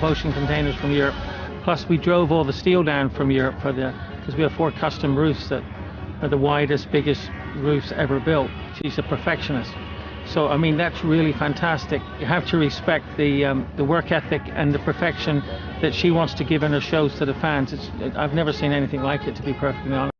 12 ocean containers from Europe. Plus we drove all the steel down from Europe for the, because we have four custom roofs that are the widest, biggest roofs ever built. She's a perfectionist. So I mean that's really fantastic. You have to respect the um, the work ethic and the perfection that she wants to give in her shows to the fans. It's, I've never seen anything like it, to be perfectly honest.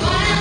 Bye.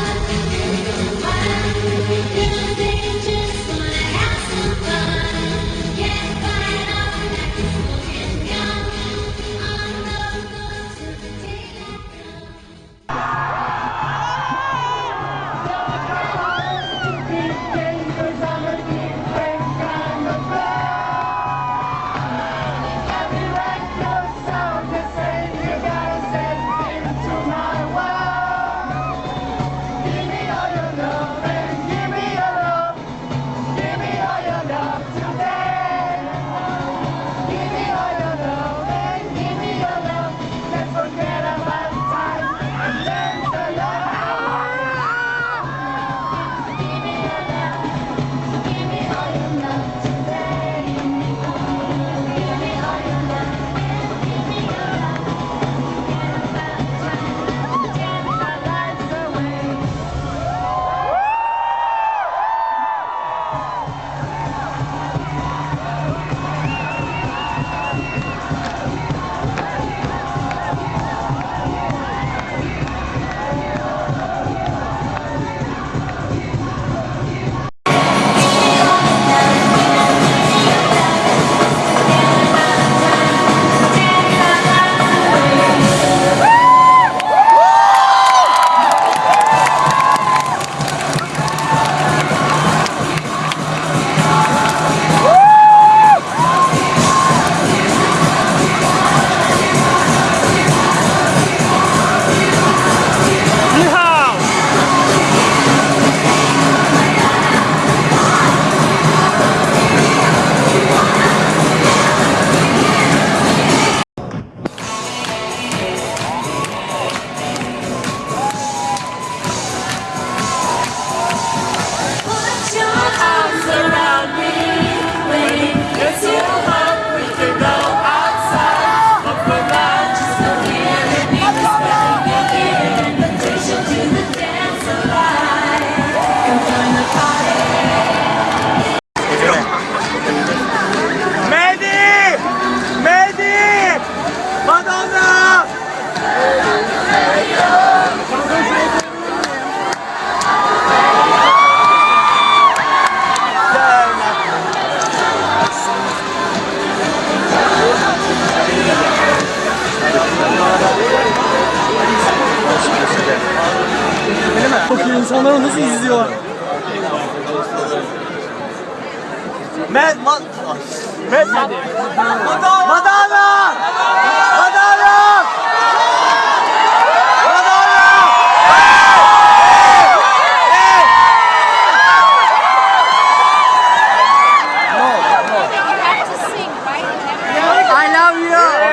Med, Madonna! Madonna! Madonna! I love you!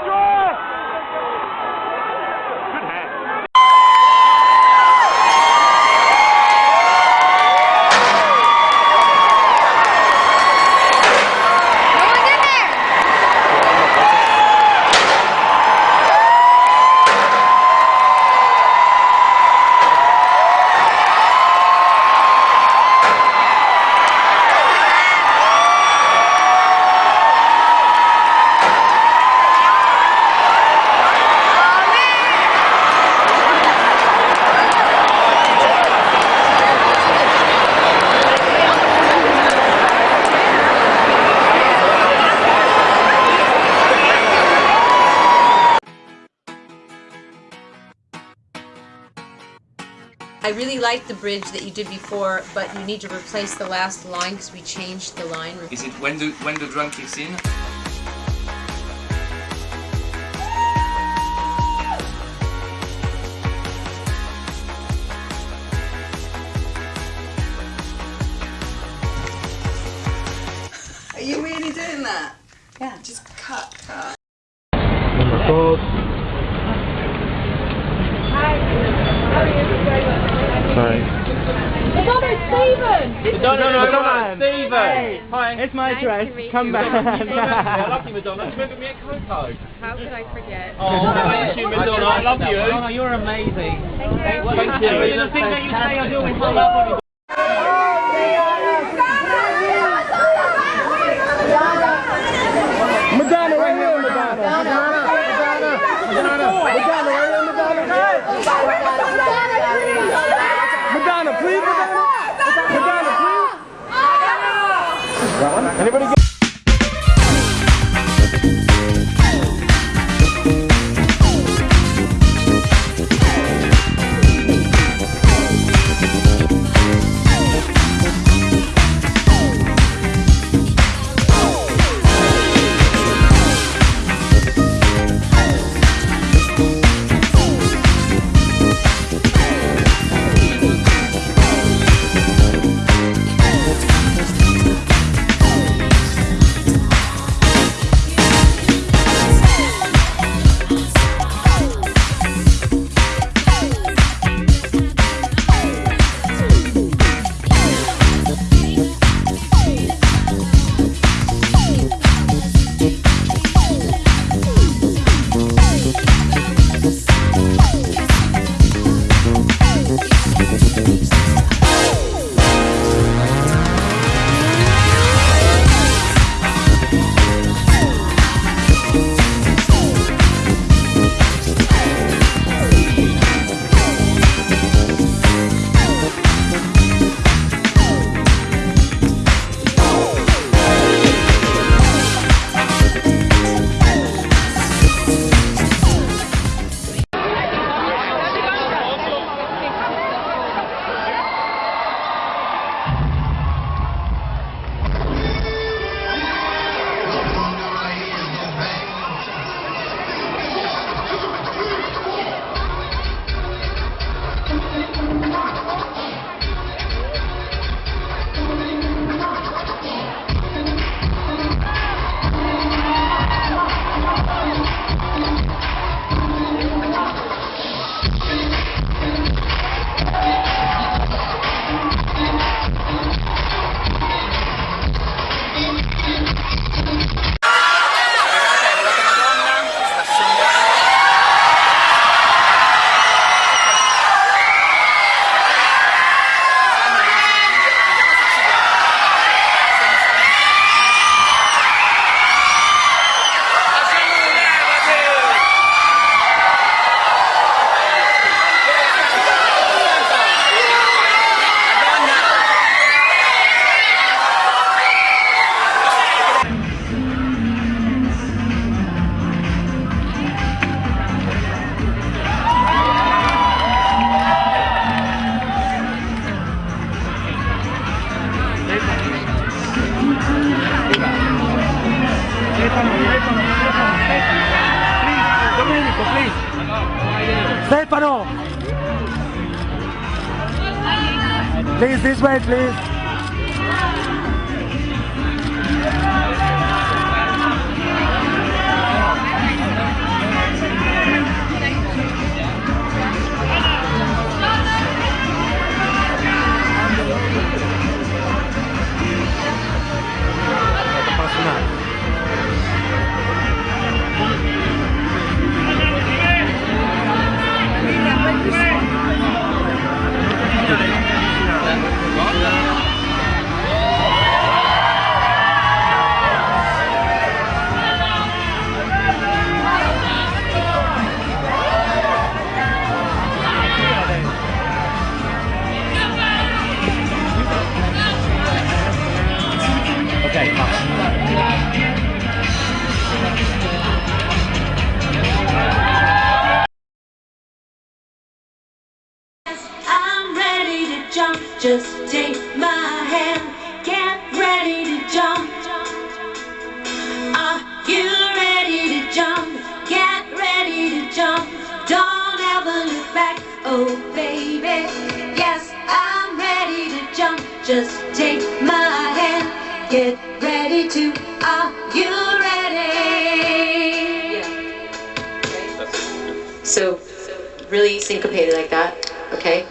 I really like the bridge that you did before, but you need to replace the last line because we changed the line. Is it when the when the drum kicks in? It's my dress. Come back. I love you, Madonna. Do you remember me at Coco? How could I forget? Oh, thank you, Madonna. I love you. Madonna, you're amazing. Thank you. The thing that you say I do is so lovely. Madonna, right here, Madonna. Madonna, Madonna, Madonna, Madonna, right here, Madonna. Madonna, please, Madonna. Madonna, please. Anybody this way, please. Just take my hand. Get ready to jump. Are you ready to jump? Get ready to jump. Don't ever look back. Oh, baby. Yes, I'm ready to jump. Just take my hand. Get ready to. Are you ready? So, really syncopated like that, okay?